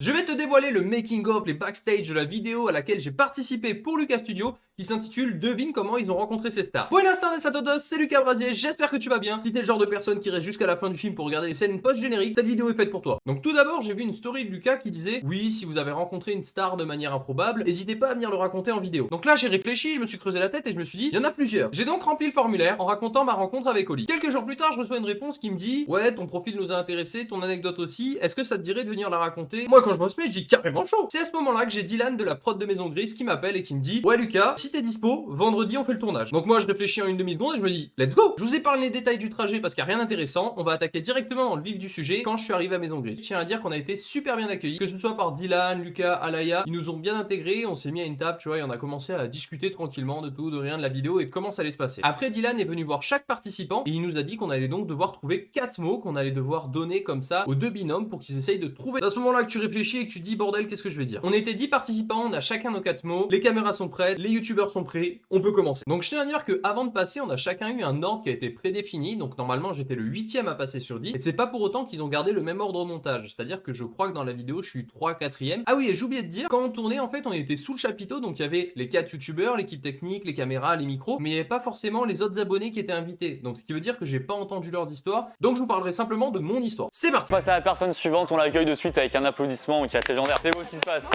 Je vais te dévoiler le making of, les backstage de la vidéo à laquelle j'ai participé pour Lucas Studio qui s'intitule Devine comment ils ont rencontré ces stars. Buenas tardes a todos, c'est Lucas Brasier, j'espère que tu vas bien. Si t'es le genre de personne qui reste jusqu'à la fin du film pour regarder les scènes post-génériques, cette vidéo est faite pour toi. Donc tout d'abord, j'ai vu une story de Lucas qui disait Oui, si vous avez rencontré une star de manière improbable, n'hésitez pas à venir le raconter en vidéo. Donc là, j'ai réfléchi, je me suis creusé la tête et je me suis dit Il y en a plusieurs. J'ai donc rempli le formulaire en racontant ma rencontre avec Oli. Quelques jours plus tard, je reçois une réponse qui me dit Ouais, ton profil nous a intéressé, ton anecdote aussi, est-ce que ça te dirait de venir la raconter? Moi, je je dis carrément chaud. C'est à ce moment-là que j'ai Dylan de la prod de Maison Grise qui m'appelle et qui me dit Ouais, Lucas, si t'es dispo, vendredi on fait le tournage. Donc moi je réfléchis en une demi-seconde et je me dis let's go Je vous épargne les détails du trajet parce qu'il n'y a rien d'intéressant, on va attaquer directement dans le vif du sujet quand je suis arrivé à Maison Grise. Je tiens à dire qu'on a été super bien accueillis, que ce soit par Dylan, Lucas, Alaya, ils nous ont bien intégrés, on s'est mis à une table, tu vois, et on a commencé à discuter tranquillement de tout, de rien, de la vidéo et comment ça allait se passer. Après Dylan est venu voir chaque participant et il nous a dit qu'on allait donc devoir trouver quatre mots qu'on allait devoir donner comme ça aux deux binômes pour qu'ils essayent de trouver. À ce moment-là que tu réfléchis et que tu dis bordel qu'est-ce que je vais dire? On était 10 participants, on a chacun nos quatre mots, les caméras sont prêtes, les youtubeurs sont prêts, on peut commencer. Donc je tiens à dire que avant de passer, on a chacun eu un ordre qui a été prédéfini. Donc normalement, j'étais le huitième à passer sur 10. Et c'est pas pour autant qu'ils ont gardé le même ordre au montage. C'est-à-dire que je crois que dans la vidéo, je suis 3 4 Ah oui, et j'ai oublié de dire, quand on tournait, en fait, on était sous le chapiteau. Donc il y avait les 4 youtubeurs, l'équipe technique, les caméras, les micros. Mais il n'y avait pas forcément les autres abonnés qui étaient invités. Donc ce qui veut dire que j'ai pas entendu leurs histoires. Donc je vous parlerai simplement de mon histoire. C'est parti Passe à la personne suivante, on l'accueille de suite avec un applaudissement qui est légendaire. C'est beau ce qui se passe.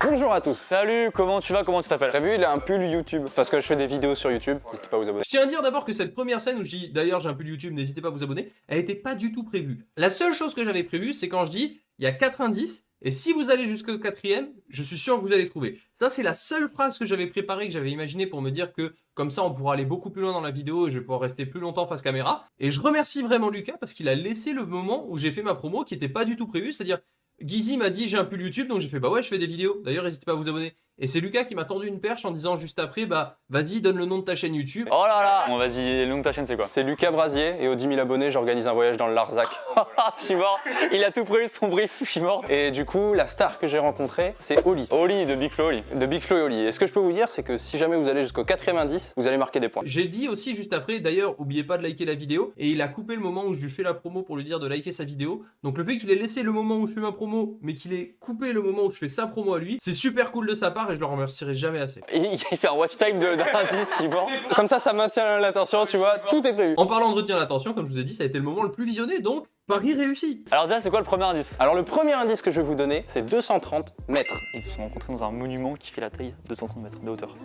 Bonjour à tous. Salut, comment tu vas Comment tu t'appelles? T'as vu, il a un pull YouTube parce que je fais des vidéos sur YouTube. N'hésitez pas à vous abonner. Je tiens à dire d'abord que cette première scène où je dis d'ailleurs j'ai un pull YouTube, n'hésitez pas à vous abonner, elle était pas du tout prévue. La seule chose que j'avais prévue, c'est quand je dis il y a 4 indices et si vous allez jusqu'au quatrième, je suis sûr que vous allez trouver. Ça, c'est la seule phrase que j'avais préparée, que j'avais imaginé pour me dire que comme ça, on pourra aller beaucoup plus loin dans la vidéo et je vais pouvoir rester plus longtemps face caméra. Et je remercie vraiment Lucas parce qu'il a laissé le moment où j'ai fait ma promo qui n'était pas du tout prévu, c'est-à-dire Gizy m'a dit j'ai un pull YouTube donc j'ai fait bah ouais je fais des vidéos. D'ailleurs n'hésitez pas à vous abonner. Et c'est Lucas qui m'a tendu une perche en disant juste après, bah vas-y, donne le nom de ta chaîne YouTube. Oh là là Bon vas-y, le nom de ta chaîne c'est quoi? C'est Lucas Brasier et aux 10 000 abonnés, j'organise un voyage dans le Larzac. je suis mort Il a tout prévu son brief, je suis mort Et du coup, la star que j'ai rencontrée, c'est Oli. Oli, de Big Flo Oli. De Big Flo et Oli. Et ce que je peux vous dire, c'est que si jamais vous allez jusqu'au 90, vous allez marquer des points. J'ai dit aussi juste après, d'ailleurs, oubliez pas de liker la vidéo. Et il a coupé le moment où je lui fais la promo pour lui dire de liker sa vidéo. Donc le fait qu'il ait laissé le moment où je fais ma promo, mais qu'il ait coupé le moment où je fais sa promo à lui, c'est super cool de sa part et je le remercierai jamais assez. Il, fait un watch time d'indice, il Comme ça, ça maintient l'attention, tu vois, tout est prévu. En parlant de retenir l'attention, comme je vous ai dit, ça a été le moment le plus visionné, donc Paris réussi Alors déjà, c'est quoi le premier indice? Alors le premier indice que je vais vous donner, c'est 230 mètres. Ils se sont rencontrés dans un monument qui fait la taille 230 mètres de hauteur.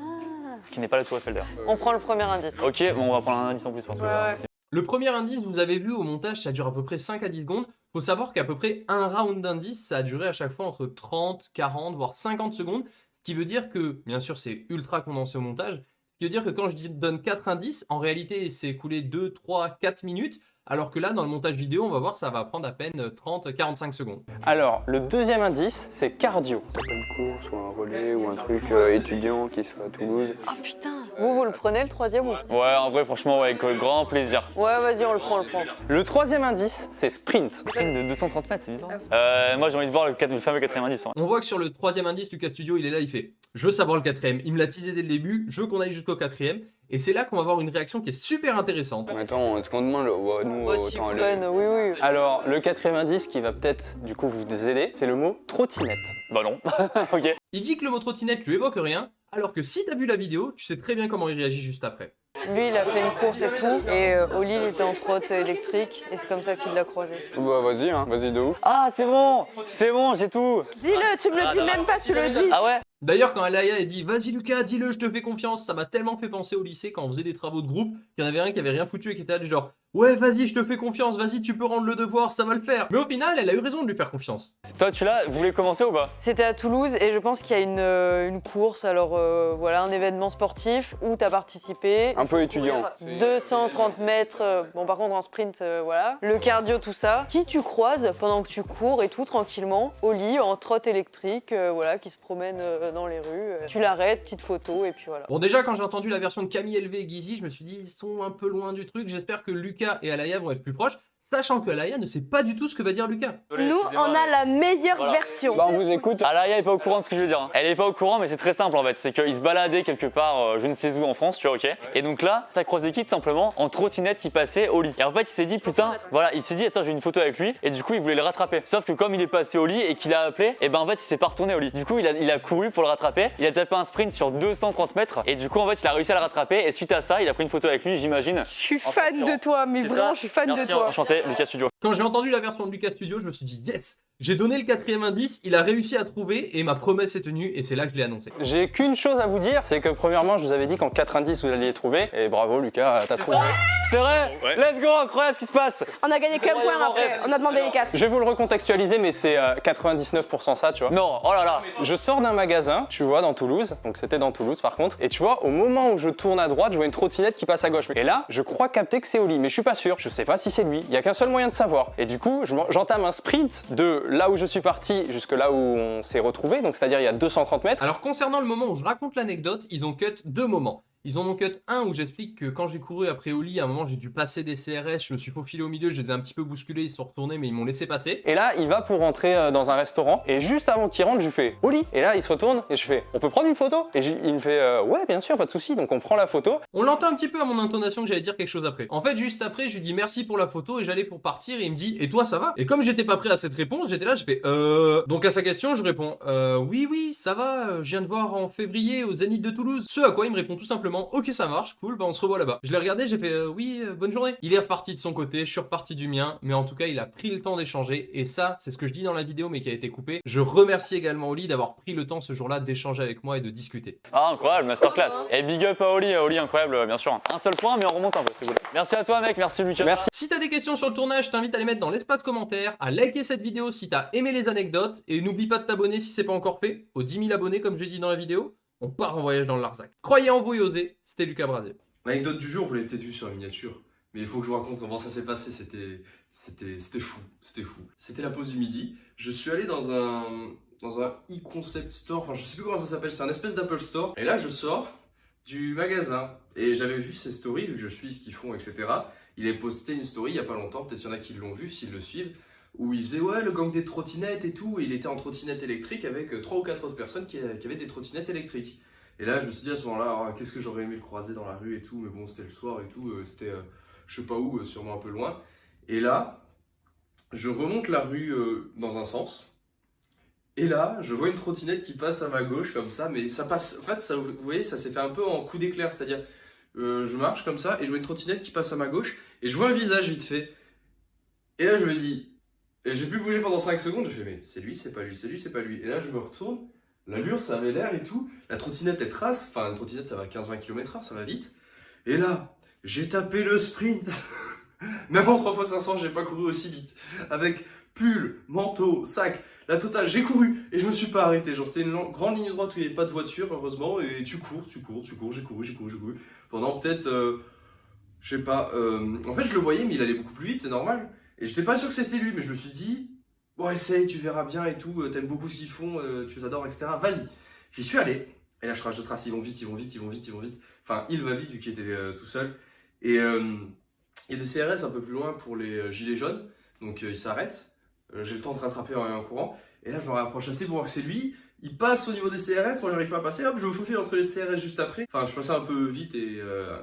Ce qui n'est pas la tour Eiffel d'ailleurs. On prend le premier indice. Ok, bon, on va prendre un indice en plus parce que Le premier indice, vous avez vu au montage, ça dure à peu près 5 à 10 secondes. Faut savoir qu'à peu près un round d'indice, ça a duré à chaque fois entre 30, 40, voire 50 secondes. Ce qui veut dire que, bien sûr, c'est ultra condensé au montage. Ce qui veut dire que quand je donne 4 indices, en réalité, c'est écoulé 2, 3, 4 minutes. Alors que là, dans le montage vidéo, on va voir, ça va prendre à peine 30-45 secondes. Alors, le deuxième indice, c'est cardio. Pas une course ou un relais ou un truc euh, étudiant qui soit à Toulouse. Ah putain Vous, vous le prenez le troisième ou Ouais, en vrai, franchement, avec grand plaisir. Ouais, vas-y, on le prend, on le prend. Le troisième indice, c'est sprint. Sprint de 230 mètres, c'est bizarre. Euh, moi, j'ai envie de voir le, fameux quatrième indice. Hein. On voit que sur le troisième indice, Lucas Studio, il est là, il fait « Je veux savoir le quatrième ». Il me l'a teasé dès le début, je veux qu'on aille jusqu'au quatrième. Et c'est là qu'on va avoir une réaction qui est super intéressante. Attends, est-ce qu'on demande le... nous, autant le... oui, oui. Alors, le quatrième indice qui va peut-être, du coup, vous aider, c'est le mot trottinette. Bah non. ok. Il dit que le mot trottinette lui évoque rien, alors que si t'as vu la vidéo, tu sais très bien comment il réagit juste après. Lui, il a fait une course et tout, et euh, Oli, il était en trotte électrique, et c'est comme ça qu'il l'a croisé. Bah vas-y, hein, vas-y de ouf. Ah, c'est bon, c'est bon, j'ai tout. Dis-le, tu me le dis même pas, tu le dis. Ah ouais D'ailleurs, quand Alaya a dit « Vas-y Lucas, dis-le, je te fais confiance », ça m'a tellement fait penser au lycée quand on faisait des travaux de groupe qu'il y en avait un qui avait rien foutu et qui était là genre Ouais, vas-y, je te fais confiance, vas-y, tu peux rendre le devoir, ça va le faire. Mais au final, elle a eu raison de lui faire confiance. Toi, tu l'as, vous voulez commencer ou pas? C'était à Toulouse et je pense qu'il y a une, euh, une, course, alors euh, voilà, un événement sportif où tu as participé. Un peu étudiant. 230 mètres, euh, bon par contre en sprint, voilà. Le cardio, tout ça. Qui tu croises pendant que tu cours et tout tranquillement, au lit, en trotte électrique, voilà, qui se promène dans les rues. Tu l'arrêtes, petite photo et puis voilà. Bon déjà, quand j'ai entendu la version de Camille LV et Gizy, je me suis dit, ils sont un peu loin du truc. J'espère que Lucas et Alaya vont être plus proches. Sachant que Alaya ne sait pas du tout ce que va dire Lucas. Nous, on a la meilleure Voilà. version. Bah, on vous écoute. Alaya est pas au courant de ce que je veux dire. hein. Elle est pas au courant, mais c'est très simple en fait. C'est qu'il se baladait quelque part, euh, je ne sais où en France, tu vois, ok. Et donc là, t'as croisé Kid simplement en trottinette qui passait au lit. Et en fait, il s'est dit, putain, voilà, il s'est dit, attends, j'ai une photo avec lui. Et du coup, il voulait le rattraper. Sauf que comme il est passé au lit et qu'il a appelé, et ben en fait, il s'est pas retourné au lit. Du coup, il a, il a couru pour le rattraper. Il a tapé un sprint sur 230 mètres. Et du coup, en fait, il a réussi à le rattraper. Et suite à ça, il a pris une photo avec lui, j'imagine. Je suis fan de toi, ça. je suis fan Merci, de toi. Enchanté, Lucas Studio. Quand j'ai entendu la version de Lucas Studio, je me suis dit yes, j'ai donné le quatrième indice, il a réussi à trouver et ma promesse est tenue et c'est là que je l'ai annoncé. J'ai qu'une chose à vous dire, c'est que premièrement, je vous avais dit qu'en 90 vous alliez trouver. Et bravo Lucas, t'as trouvé. C'est vrai? Let's go, incroyable ce qui se passe On a gagné qu'un point après. rêve. On a demandé les quatre. Je vais vous le recontextualiser, mais c'est euh, 99% ça, tu vois. Non, oh là là Je sors d'un magasin, tu vois, dans Toulouse. Donc c'était dans Toulouse par contre. Et tu vois, au moment où je tourne à droite, je vois une trottinette qui passe à gauche. Et là, je crois capter que c'est Oli, mais je suis pas sûr. Je sais pas si c'est lui. Il y a qu'un seul moyen de savoir. Et du coup, j'entame un sprint de là où je suis parti jusque là où on s'est retrouvé. Donc c'est-à-dire il y a 230 mètres. Alors concernant le moment où je raconte l'anecdote, ils ont cut deux moments. Ils en ont cut un où j'explique que quand j'ai couru après Oli, à un moment j'ai dû passer des CRS, je me suis faufilé au milieu, je les ai un petit peu bousculés, ils sont retournés mais ils m'ont laissé passer. Et là, il va pour rentrer euh, dans un restaurant. Et juste avant qu'il rentre, je lui fais Oli. Et là, il se retourne et je fais On peut prendre une photo? Et il me fait euh, Ouais, bien sûr, pas de souci. Donc on prend la photo. On l'entend un petit peu à mon intonation que j'allais dire quelque chose après. En fait, juste après, je lui dis merci pour la photo et j'allais pour partir et il me dit et toi ça va? Et comme j'étais pas prêt à cette réponse, j'étais là, je fais euh. Donc à sa question, je réponds euh oui oui ça va, je viens de voir en février au Zénith de Toulouse. Ce à quoi il me répond tout simplement ok ça marche, cool, bah on se revoit là-bas. Je l'ai regardé, j'ai fait euh, oui euh, bonne journée. Il est reparti de son côté, je suis reparti du mien, mais en tout cas il a pris le temps d'échanger et ça c'est ce que je dis dans la vidéo mais qui a été coupé. Je remercie également Oli d'avoir pris le temps ce jour-là d'échanger avec moi et de discuter. Ah, incroyable, masterclass. Et big up à Oli, Oli, incroyable, bien sûr. Un seul point, mais on remonte un peu, c'est cool. Merci à toi, mec, merci Lucas. Merci. Si t'as des questions sur le tournage, je t'invite à les mettre dans l'espace commentaire, à liker cette vidéo si t'as aimé les anecdotes, et n'oublie pas de t'abonner si c'est pas encore fait, aux 10 000 abonnés comme j'ai dit dans la vidéo, on part en voyage dans le Larzac. Croyez en vous et osez, c'était Lucas Brasier. L'anecdote du jour, vous l'avez peut-être vu sur la miniature. Mais il faut que je vous raconte comment ça s'est passé. C'était, c'était, c'était fou. C'était fou. C'était la pause du midi. Je suis allé dans un, dans un e-concept store. Enfin, je sais plus comment ça s'appelle. C'est un espèce d'Apple Store. Et là, je sors du magasin. Et j'avais vu ses stories, vu que je suis ce qu'ils font, etc. Il a posté une story il y a pas longtemps. Peut-être il y en a qui l'ont vu, s'ils le suivent. Où il faisait, ouais, le gang des trottinettes et tout. Et il était en trottinette électrique avec euh, trois ou quatre autres personnes qui, qui avaient des trottinettes électriques. Et là, je me suis dit à ce moment-là, ah, qu'est-ce que j'aurais aimé le croiser dans la rue et tout, mais bon, c'était le soir et tout, euh, c'était euh, je sais pas où, euh, sûrement un peu loin. Et là, je remonte la rue euh, dans un sens, et là, je vois une trottinette qui passe à ma gauche comme ça, mais ça passe, en fait, ça, vous voyez, ça s'est fait un peu en coup d'éclair, c'est-à-dire, euh, je marche comme ça, et je vois une trottinette qui passe à ma gauche, et je vois un visage vite fait. Et là, je me dis, et j'ai pu bouger pendant 5 secondes, je fais, mais c'est lui, c'est pas lui, c'est lui, c'est pas lui. Et là, je me retourne, l'allure, ça avait l'air et tout. La trottinette, elle trace. Enfin, une trottinette, ça va 15-20 km/h, ça va vite. Et là, j'ai tapé le sprint. Même en 3x500, j'ai pas couru aussi vite. Avec pull, manteau, sac, la totale. J'ai couru et je me suis pas arrêté. Genre, c'était une grande ligne droite où il n'y avait pas de voiture, heureusement. Et tu cours, tu cours, tu cours, j'ai couru, j'ai couru, j'ai couru. Pendant peut-être, euh, je sais pas. euh, en fait, je le voyais, mais il allait beaucoup plus vite, c'est normal. Et j'étais pas sûr que c'était lui, mais je me suis dit, bon, essaye, tu verras bien et tout. euh, T'aimes beaucoup ce qu'ils font, euh, tu les adores, etc. Vas-y. J'y suis allé. Et là, je crache de trace, ils vont vite, ils vont vite, ils vont vite, ils vont vite. Enfin, il va vite vu qu'il était euh, tout seul. Et il y a des CRS un peu plus loin pour les gilets jaunes. Donc, euh, ils s'arrêtent. J'ai le temps de rattraper en, courant. Et là, je me rapproche assez pour voir que c'est lui. Il passe au niveau des CRS, moi j'arrive pas à passer, hop, je me faufile entre les CRS juste après. Enfin, je passais un peu vite et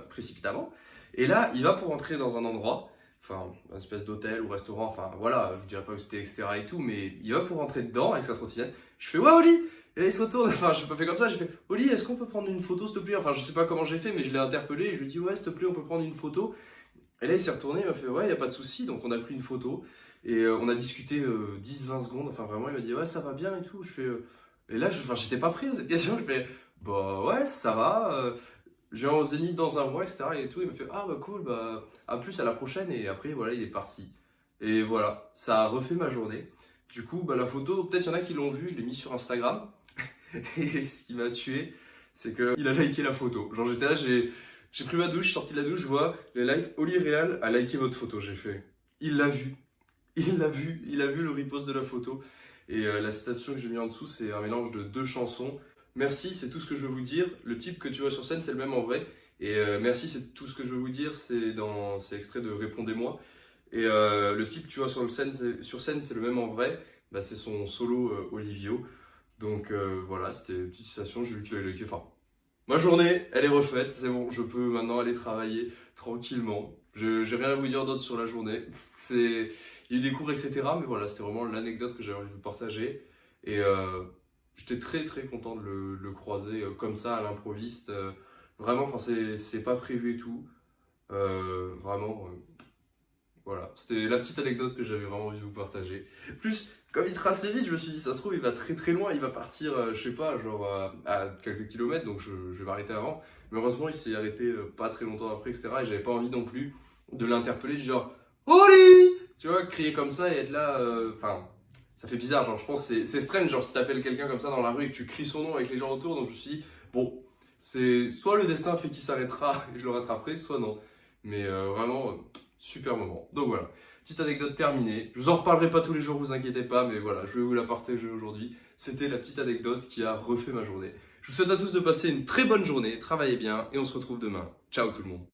précipitamment. Et là, il va pour entrer dans un endroit, enfin, une espèce d'hôtel ou restaurant, enfin voilà, je dirais pas que c'était etc. et tout, mais il va pour rentrer dedans avec sa trottinette. Je fais, ouais, Oli Et il se retourne, enfin, j'ai pas fait comme ça, j'ai fait, Oli, est-ce qu'on peut prendre une photo, s'il te plaît? Enfin, je sais pas comment j'ai fait, mais je l'ai interpellé et je lui ai dit, ouais, s'il te plaît, on peut prendre une photo. Et là, il s'est retourné, il m'a fait, ouais, y a pas de souci, donc on a pris une photo. Et euh, on a discuté 10-20 secondes, enfin vraiment, il m'a dit, ouais, ça va bien et tout. Je fais, euh, et là, je- j'étais pas prêt à cette question, je fais, bah ouais, ça va. Viens au Zénith dans un mois, etc. Et tout, il me fait Ah bah cool, bah à plus à la prochaine. Et après, voilà, il est parti. Et voilà, ça a refait ma journée. Du coup, bah, la photo, peut-être il y en a qui l'ont vue, je l'ai mis sur Instagram. Et ce qui m'a tué, c'est qu'il a liké la photo. Genre, j'étais là, j'ai j'ai pris ma douche, sorti de la douche, je vois les likes. Oli Real a liké votre photo, j'ai fait. Il l'a vu. Il l'a vu, il a vu le repost de la photo. Et euh, la citation que j'ai mis en dessous, c'est un mélange de deux chansons. Merci, c'est tout ce que je veux vous dire. Le type que tu vois sur scène, c'est le même en vrai. Et euh, merci, c'est tout ce que je veux vous dire. C'est dans, c'est extrait de Répondez-moi. Et euh, le type, tu vois, sur, scène, c'est- le même en vrai. Bah, c'est son solo euh, Olivio. Donc voilà, c'était une petite citation. J'ai vu avait Enfin, ma journée, elle est refaite. C'est bon, je peux maintenant aller travailler tranquillement. Je J'ai rien à vous dire d'autre sur la journée. C'est, il y a eu des cours, etc. Mais voilà, c'était vraiment l'anecdote que j'avais envie de vous partager. Et j'étais très très content de le, croiser euh, comme ça à l'improviste. euh, vraiment, quand c'est pas prévu et tout. Euh, vraiment, voilà. C'était la petite anecdote que j'avais vraiment envie de vous partager. Plus, comme il trace vite, je me suis dit, ça se trouve, il va très très loin. Il va partir, je sais pas, genre à quelques kilomètres. Donc je, vais m'arrêter avant. Mais heureusement, il s'est arrêté pas très longtemps après, etc. Et j'avais pas envie non plus de l'interpeller, genre, Oli Tu vois, crier comme ça et être là. Enfin, ça fait bizarre. Genre, je pense c'est strange. Genre, si t'appelles quelqu'un comme ça dans la rue et que tu cries son nom avec les gens autour. Donc je me suis dit, bon, c'est soit le destin fait qu'il s'arrêtera et je le rattraperai, soit non. Mais euh, vraiment, euh, super moment. Donc voilà, petite anecdote terminée. Je vous en reparlerai pas tous les jours, vous inquiétez pas, mais voilà, je vais vous la partager aujourd'hui. C'était la petite anecdote qui a refait ma journée. Je vous souhaite à tous de passer une très bonne journée, travaillez bien et on se retrouve demain. Ciao tout le monde.